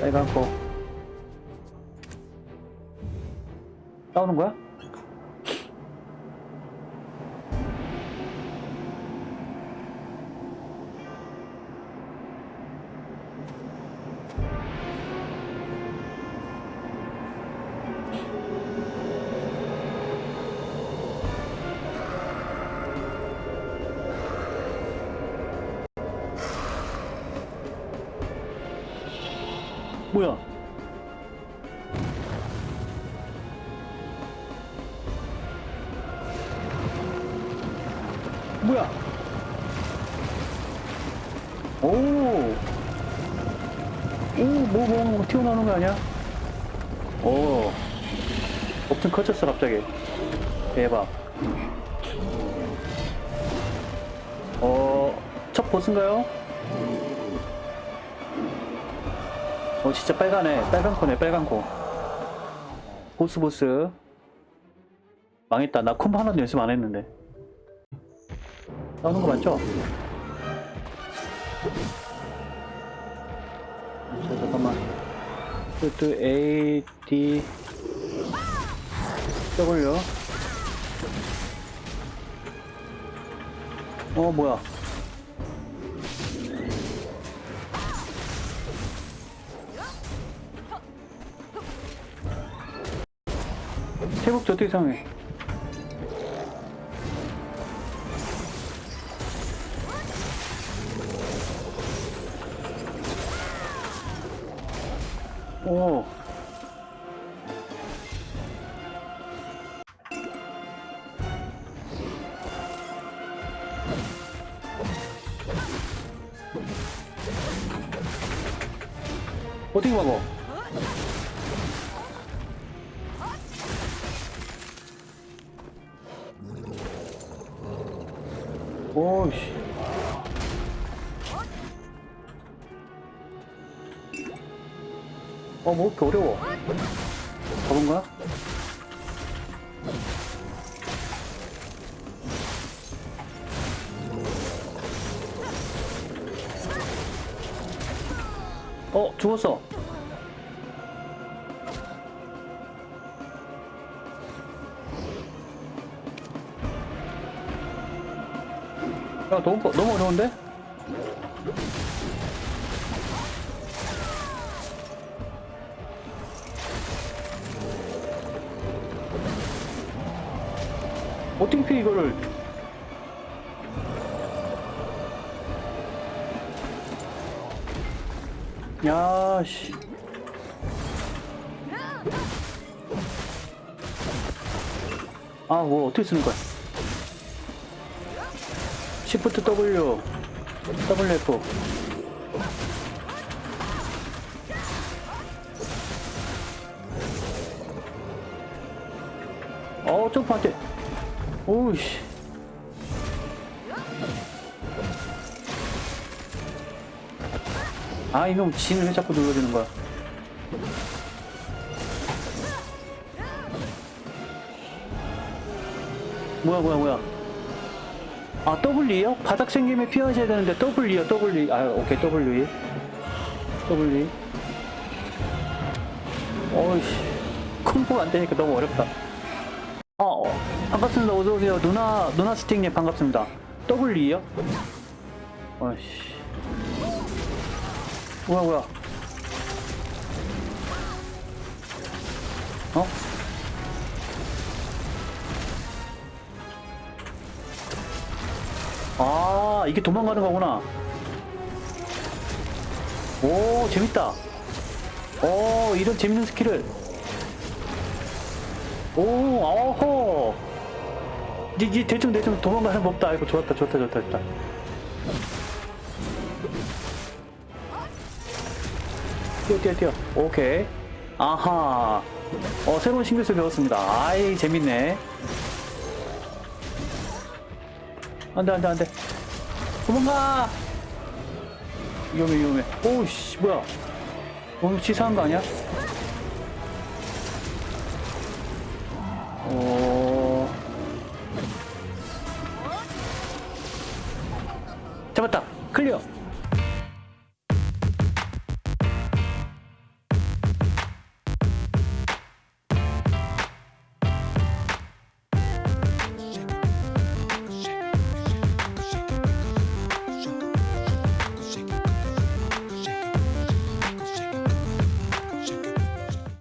빨갛고 싸우는 거야? 뭐야? 뭐야? 오! 오, 뭐, 뭐, 뭐, 튀어나오는 거 아니야? 오. 엄청 커졌어, 갑자기. 대박. 어, 첫 보스인가요? 어, 진짜 빨가네. 빨간 코네, 빨간 코. 보스, 보스. 망했다. 나 콤보 하나도 연습 안 했는데. 나오는 거 맞죠? 자, 잠깐만. 뚜뚜 A, D, W. 어, 뭐야. 태국 저도 이상해. 오. 어떻게 막어? 오씨. 어, 뭐 이렇게 어려워. 잡은 거야? 어, 죽었어. 야, 너무, 너무 어려운데? 어떻게 이거를. 야, 씨. 아, 뭐, 어떻게 쓰는 거야? Shift W, WF. 어, 점프 안 돼. 오우씨. 아, 이놈 진을 왜 자꾸 눌러주는 거야? 뭐야, 뭐야, 뭐야. 아, W요? 바닥 생김에 피하셔야 되는데 W요, W. 아, 오케이, W. W. 어이씨. 콤보가 안 되니까 너무 어렵다. 어, 어, 반갑습니다. 어서오세요. 누나, 누나 스틱님 반갑습니다. W요? 어이씨. 뭐야, 뭐야. 어? 아, 이게 도망가는 거구나. 오, 재밌다. 오, 이런 재밌는 스킬을. 오, 어허. 이, 이 대충 대충 도망가는 법도 알고 좋았다, 좋다, 좋다, 좋다. 뛰어, 뛰어, 뛰어. 오케이. 아하. 어, 새로운 신기술 배웠습니다. 아이, 재밌네. 안 돼, 안 돼, 안 돼. 도망가! 위험해, 위험해. 오우씨, 뭐야. 너무 치사한 거 아니야? 어... 잡았다! 클리어!